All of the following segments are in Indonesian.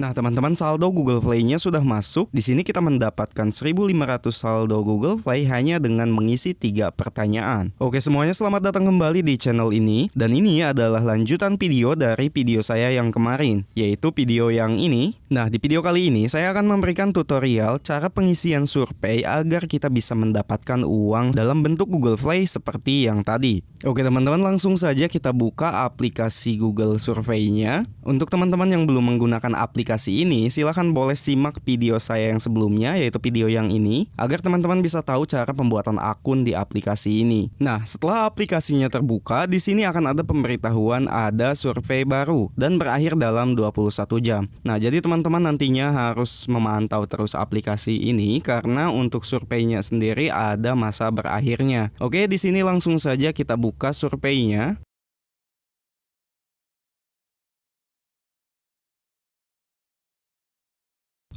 Nah, teman-teman saldo Google Play-nya sudah masuk. Di sini kita mendapatkan 1500 saldo Google Play hanya dengan mengisi tiga pertanyaan. Oke, semuanya selamat datang kembali di channel ini. Dan ini adalah lanjutan video dari video saya yang kemarin, yaitu video yang ini. Nah, di video kali ini saya akan memberikan tutorial cara pengisian survei agar kita bisa mendapatkan uang dalam bentuk Google Play seperti yang tadi. Oke, teman-teman langsung saja kita buka aplikasi Google Survey-nya. Untuk teman-teman yang belum menggunakan aplikasi aplikasi ini, silahkan boleh simak video saya yang sebelumnya, yaitu video yang ini, agar teman-teman bisa tahu cara pembuatan akun di aplikasi ini. Nah, setelah aplikasinya terbuka, di sini akan ada pemberitahuan ada survei baru dan berakhir dalam 21 jam. Nah, jadi teman-teman nantinya harus memantau terus aplikasi ini karena untuk surveinya sendiri ada masa berakhirnya. Oke, di sini langsung saja kita buka surveinya.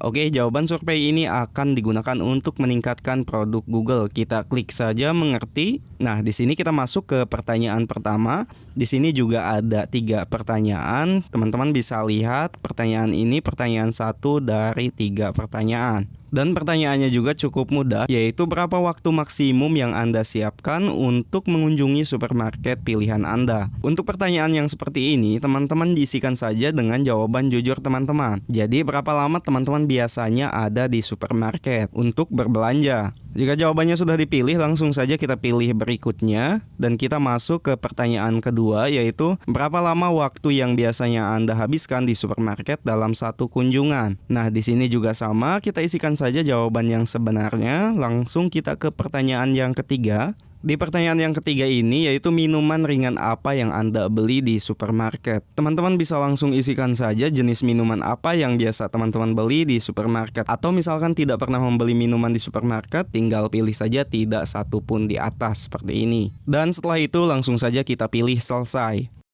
Oke, jawaban survei ini akan digunakan untuk meningkatkan produk Google. Kita klik saja mengerti. Nah, di sini kita masuk ke pertanyaan pertama. Di sini juga ada tiga pertanyaan. Teman-teman bisa lihat pertanyaan ini pertanyaan satu dari tiga pertanyaan. Dan pertanyaannya juga cukup mudah, yaitu berapa waktu maksimum yang Anda siapkan untuk mengunjungi supermarket pilihan Anda. Untuk pertanyaan yang seperti ini, teman-teman diisikan saja dengan jawaban jujur teman-teman. Jadi berapa lama teman-teman biasanya ada di supermarket untuk berbelanja? Jika jawabannya sudah dipilih, langsung saja kita pilih berikutnya. Dan kita masuk ke pertanyaan kedua yaitu berapa lama waktu yang biasanya Anda habiskan di supermarket dalam satu kunjungan. Nah, di sini juga sama, kita isikan saja jawaban yang sebenarnya, langsung kita ke pertanyaan yang ketiga di pertanyaan yang ketiga ini yaitu minuman ringan apa yang Anda beli di supermarket. Teman-teman bisa langsung isikan saja jenis minuman apa yang biasa teman-teman beli di supermarket. Atau misalkan tidak pernah membeli minuman di supermarket, tinggal pilih saja tidak satu pun di atas seperti ini. Dan setelah itu langsung saja kita pilih selesai.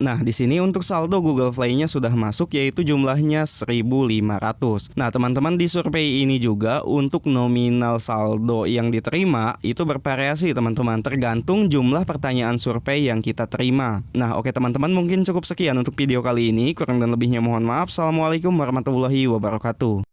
Nah, di sini untuk saldo Google Play-nya sudah masuk yaitu jumlahnya 1.500. Nah, teman-teman di survei ini juga untuk nominal saldo yang diterima itu bervariasi teman-teman tergantung jumlah pertanyaan survei yang kita terima. Nah, oke teman-teman mungkin cukup sekian untuk video kali ini. Kurang dan lebihnya mohon maaf. Assalamualaikum warahmatullahi wabarakatuh.